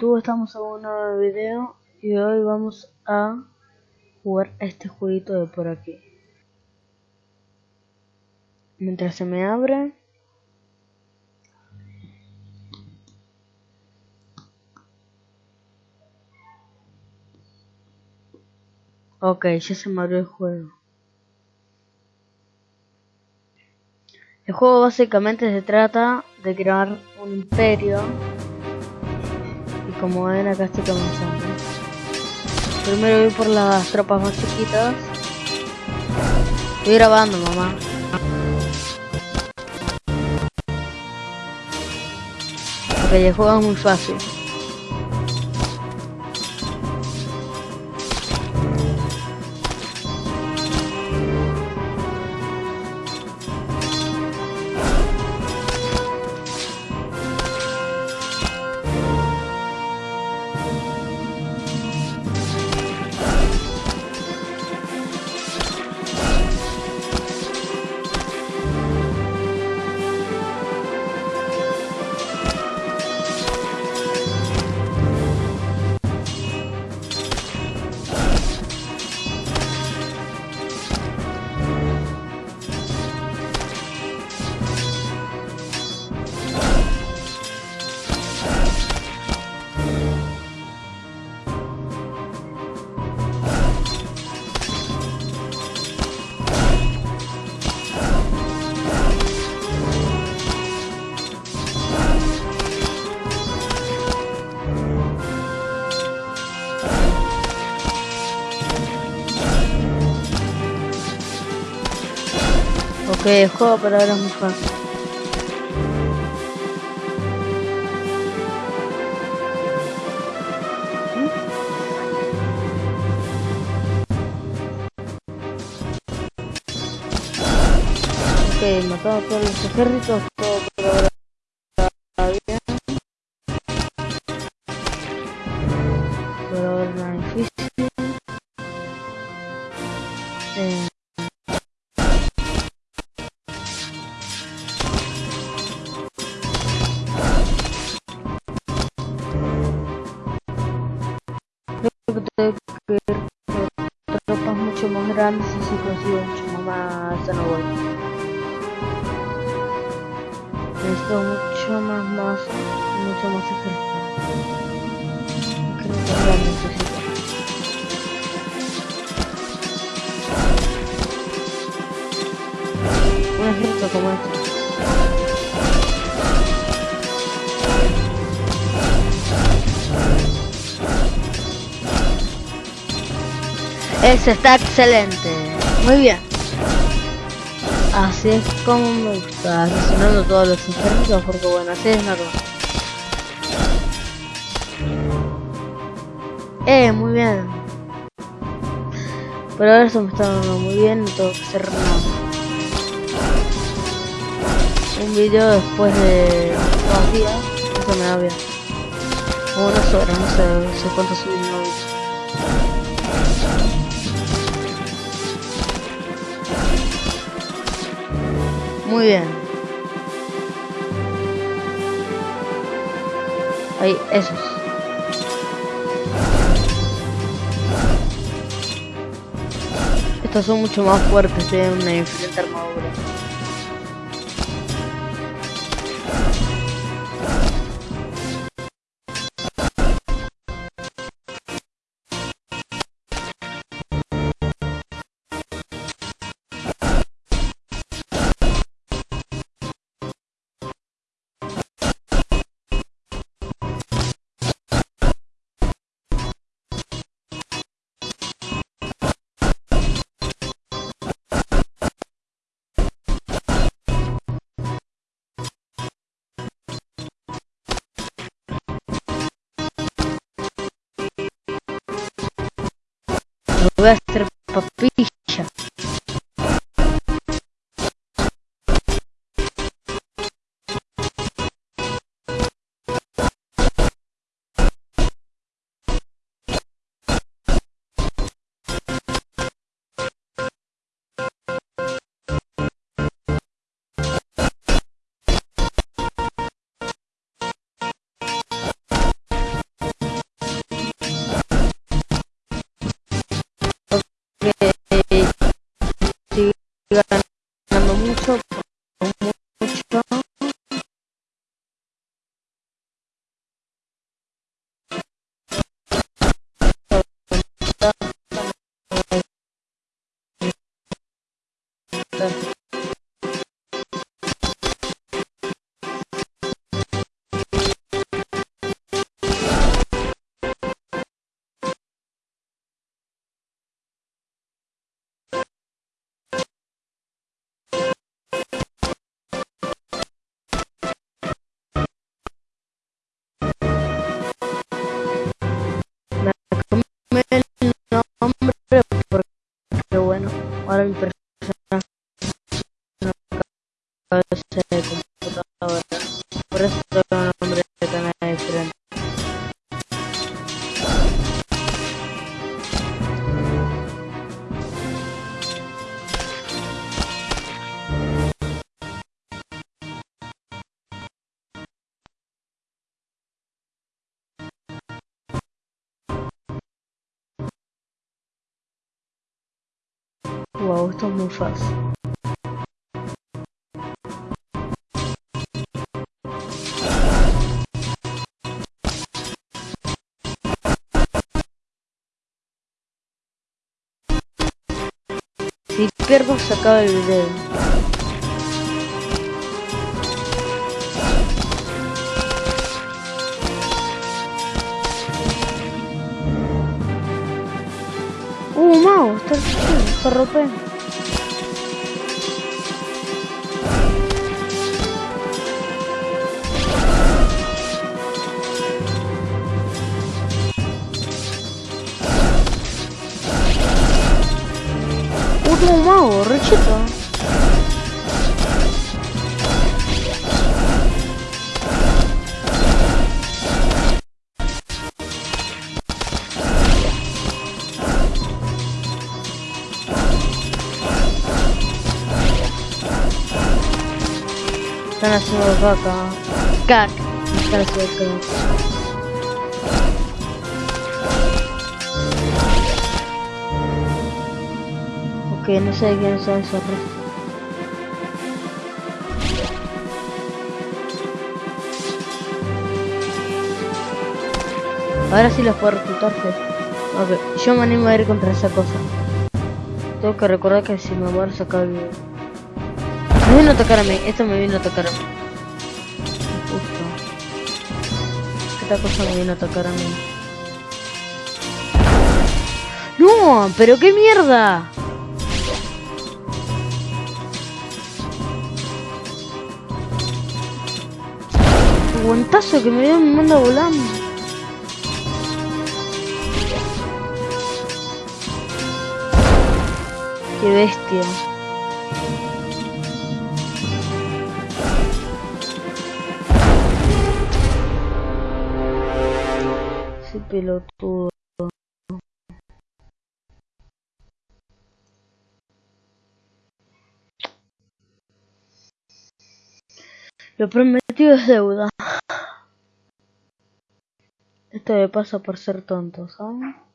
Estamos en un nuevo video y hoy vamos a jugar este jueguito de por aquí. Mientras se me abre... Ok, ya se me abrió el juego. El juego básicamente se trata de crear un imperio como ven acá estoy comenzando. Primero voy por las tropas más chiquitas. Estoy grabando, mamá. Ok, el juego muy fácil. El juego pero ahora es muy. Ok, matado a todos los ejércitos, por tropas mucho más grandes y si consigo mucho más voy. Necesito mucho más masa, mucho más ejército. Creo que ahora necesito. Un ejército como este. Eso está excelente. Muy bien. Así es como me gusta, asesinando todos los ejércitos porque bueno, así es normal. Eh, muy bien. Pero ahora eso me está dando muy bien, no tengo que hacer nada. Un video después de dos días, eso me da bien. O unas horas, no sé, no sé cuánto subí Muy bien. Ahí, esos. Estos son mucho más fuertes, tienen una diferente armadura. Lo voy a hacer papilla. Wow, esto es muy fácil. Si pierdo se acaba el video. Está rompiendo. Uh, no, Caca. Cac. Ok, no sé quién es eso. Ahora sí los puedo reclutar, fe. Ok, yo me animo a ir contra esa cosa. Tengo que recordar que si me muero sacar el video. Me vino a tocar a mí, esto me vino a tocar Esta cosa me vino a tocar a mí. ¡No! ¡Pero qué mierda! Guantazo que me dio me manda volando. Qué bestia. Pelotudo. Lo prometido es deuda. Esto me pasa por ser tonto, ¿saben?